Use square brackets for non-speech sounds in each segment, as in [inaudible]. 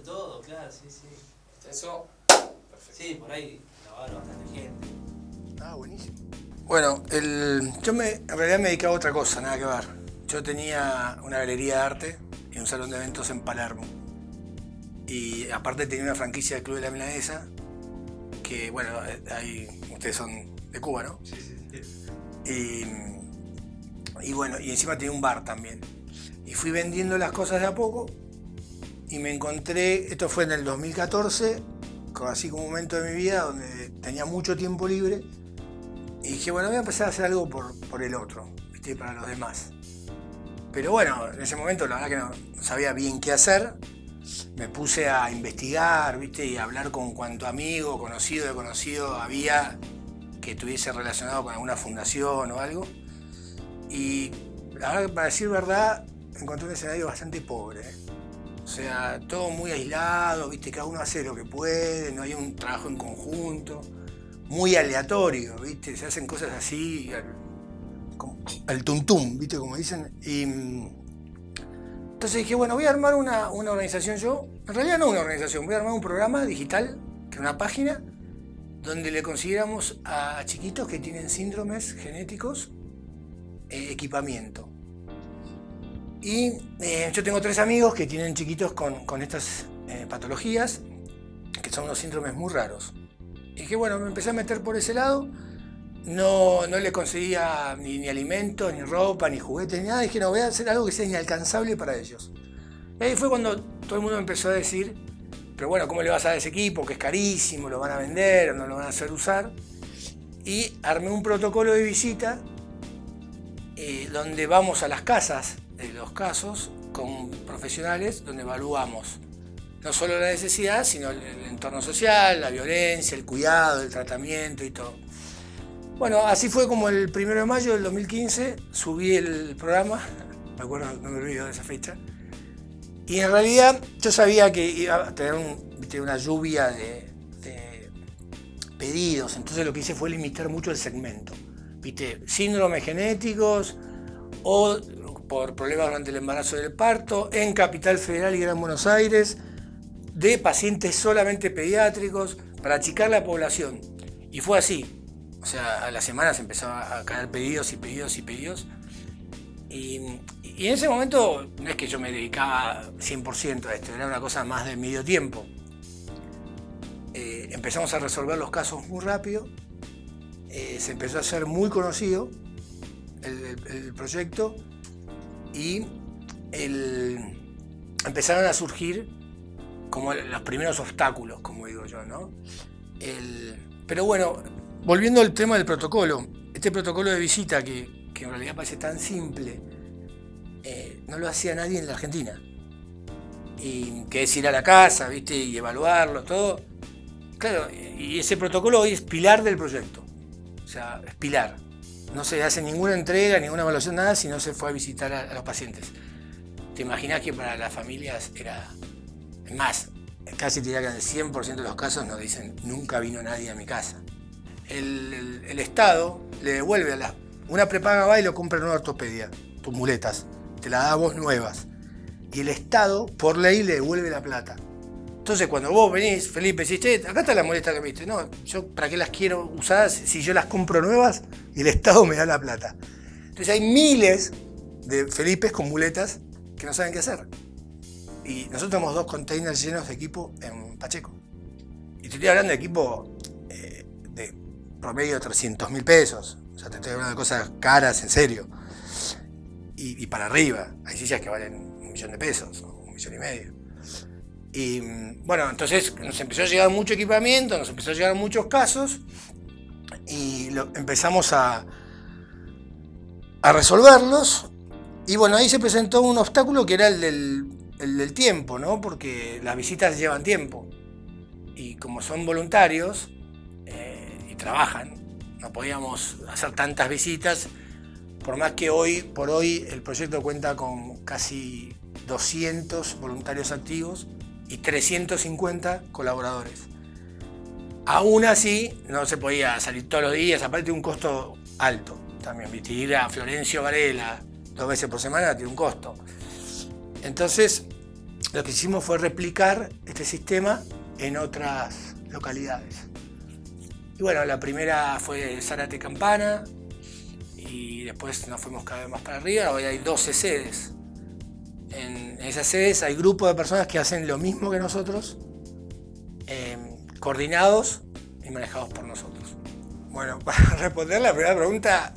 todo, claro, sí, sí. Extenso. Sí, por ahí la va a ver bastante gente. Ah, buenísimo. Bueno, el, yo me, en realidad me dedicaba a otra cosa, nada que ver. Yo tenía una galería de arte y un salón de eventos en Palermo. Y aparte tenía una franquicia del Club de la Milanesa, que bueno, ahí ustedes son de Cuba, ¿no? Sí, sí, sí. Y, y bueno, y encima tenía un bar también. Y fui vendiendo las cosas de a poco y me encontré, esto fue en el 2014, co- así como un momento de mi vida donde tenía mucho tiempo libre y dije, bueno, voy a empezar a hacer algo por, por el otro, ¿viste? para los demás. Pero bueno, en ese momento la verdad que no, sabía bien qué hacer. Me puse a investigar, ¿viste? Y a hablar con cuanto amigo, conocido de conocido había que estuviese relacionado con alguna fundación o algo. Y la verdad para decir verdad, encontré un escenario bastante pobre. ¿eh? O sea, todo muy aislado, ¿viste? Cada uno hace lo que puede, no hay un trabajo en conjunto. Muy aleatorio, ¿viste? Se hacen cosas así, al, al tuntum, ¿viste? Como dicen. Y, mm, entonces dije, bueno, voy a armar una, una organización yo. En realidad no una organización, voy a armar un programa digital, que es una página, donde le consiguiéramos a chiquitos que tienen síndromes genéticos eh, equipamiento. Y eh, yo tengo tres amigos que tienen chiquitos con, con estas eh, patologías, que son unos síndromes muy raros. Y que bueno, me empecé a meter por ese lado. No, no le conseguía ni, ni alimentos, ni ropa, ni juguetes, ni nada. Dije, no, voy a hacer algo que sea inalcanzable para ellos. Y ahí fue cuando todo el mundo empezó a decir, pero bueno, ¿cómo le vas a dar ese equipo? Que es carísimo, lo van a vender no lo van a hacer usar. Y armé un protocolo de visita eh, donde vamos a las casas de los casos con profesionales, donde evaluamos no solo la necesidad, sino el, entorno social, la violencia, el cuidado, el tratamiento y todo. Bueno, así fue como el primero de mayo del 2015 subí el programa, me acuerdo, no me olvido de esa fecha, y en realidad yo sabía que iba a tener un- una lluvia de, de pedidos, entonces lo que hice fue limitar mucho el segmento. ¿Viste? Síndromes genéticos o por problemas durante el embarazo del parto en Capital Federal y Gran Buenos Aires, de pacientes solamente pediátricos, para achicar la población. Y fue así. O sea, a las semanas empezaba a caer pedidos y pedidos y pedidos. Y, y en ese momento no es que yo me dedicaba 100% a esto, era una cosa más de medio tiempo. Eh, empezamos a resolver los casos muy rápido, eh, se empezó a hacer muy conocido el, el- el proyecto y empezaron a surgir como los primeros obstáculos, como digo yo, ¿no? Pero bueno, volviendo al tema del protocolo, este protocolo de visita que, que en realidad parece tan simple, eh, no lo hacía nadie en la Argentina. Y que es ir a la casa, ¿viste? Y evaluarlo, todo. Claro, y ese protocolo hoy es pilar del proyecto. O sea, es pilar. No se hace ninguna entrega, ninguna evaluación, nada, si no se fue a visitar a, los pacientes. ¿Te imaginas que para las familias era... Más, casi diría que en el 100% de los casos nos dicen, nunca vino nadie a mi casa. El Estado le devuelve a la... Una prepaga va y lo compra en una ortopedia, tus muletas, te la da a vos nuevas. Y el Estado, por ley, le devuelve la plata. Entonces, cuando vos venís, Felipe, decís, che, acá está la muleta que me diste. No, yo para qué las quiero usadas si yo las compro nuevas y el Estado me da la plata. Entonces hay miles de Felipes con muletas que no saben qué hacer. Y nosotros tenemos dos containers llenos de equipo en Pacheco. Y te estoy hablando de equipo eh, de promedio de 300 mil pesos. O sea, te estoy hablando de cosas caras, en serio. Y, y para arriba. Hay sillas que valen un millón de pesos, o un millón y medio. Y bueno, entonces nos empezó a llegar mucho equipamiento, nos empezó a llegar muchos casos y empezamos a, a resolverlos. Y bueno, ahí se presentó un obstáculo que era el del, el tiempo, ¿no? Porque las visitas llevan tiempo. Y como son voluntarios eh, y trabajan, no podíamos hacer tantas visitas. Por más que hoy, por hoy, el proyecto cuenta con casi 200 voluntarios activos y 350 colaboradores. Aún así, no se podía salir todos los días, aparte de un costo alto también. ¿viste? Ir a Florencio Varela dos veces por semana tiene un costo. Entonces, lo que hicimos fue replicar este sistema en otras localidades. Y bueno, la primera fue Zárate Campana y después nos fuimos cada vez más para arriba. Hoy hay 12 sedes. Esas sedes hay grupos de personas que hacen lo mismo que nosotros, eh, coordinados y manejados por nosotros. Bueno, [laughs] para responder la primera pregunta,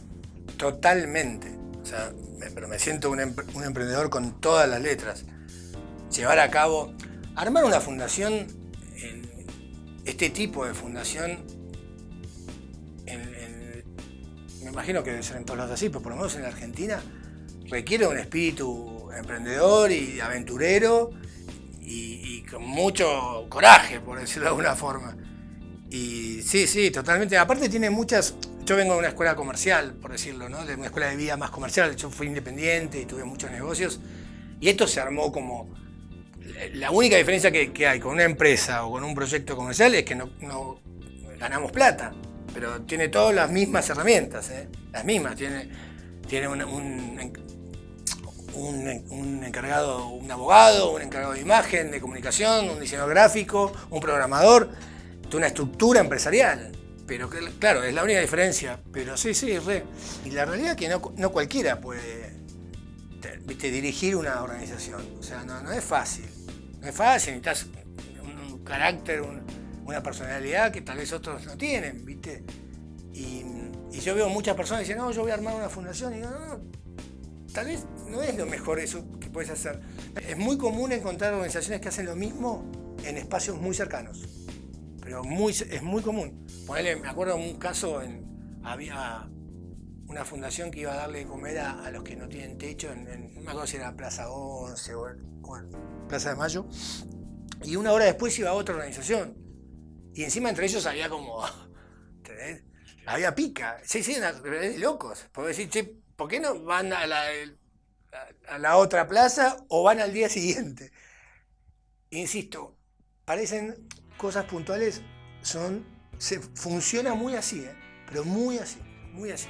totalmente. O sea, pero me siento un, un emprendedor con todas las letras. Llevar a cabo, armar una fundación, este tipo de fundación, me imagino que debe ser en todos lados así, pero por lo menos en la Argentina, requiere un espíritu emprendedor y aventurero y, y con mucho coraje, por decirlo de alguna forma. Y sí, sí, totalmente. Aparte tiene muchas... Yo vengo de una escuela comercial, por decirlo, ¿no? De una escuela de vida más comercial. Yo fui independiente y tuve muchos negocios. Y esto se armó como... La única diferencia que, hay con una empresa o con un proyecto comercial es que no, ganamos plata. Pero tiene todas las mismas herramientas, ¿eh? Las mismas. Tiene, tiene un, un encargado, un abogado, un encargado de imagen, de comunicación, un diseñador gráfico, un programador una estructura empresarial. Pero claro, es la única diferencia. Pero sí, sí, re. Y la realidad es que no, cualquiera puede ¿viste? dirigir una organización. O sea, no, es fácil. No es fácil, necesitas un, carácter, una personalidad que tal vez otros no tienen, ¿viste? Y, yo veo muchas personas que dicen, no, yo voy a armar una fundación. Y digo, no, tal vez no es lo mejor eso que puedes hacer. Es muy común encontrar organizaciones que hacen lo mismo en espacios muy cercanos pero muy, es muy común. me acuerdo un caso, en, había una fundación que iba a darle de comer a, los que no tienen techo, en, no me acuerdo si era Plaza 11 o, Plaza de Mayo, y una hora después iba a otra organización. Y encima entre ellos había como, [laughs] Había pica. Sí, sí, locos. Puedo decir, che, ¿por qué no van a la, a la otra plaza o van al día siguiente? Insisto, parecen cosas puntuales son, se funciona muy así, ¿eh? pero muy así, muy así.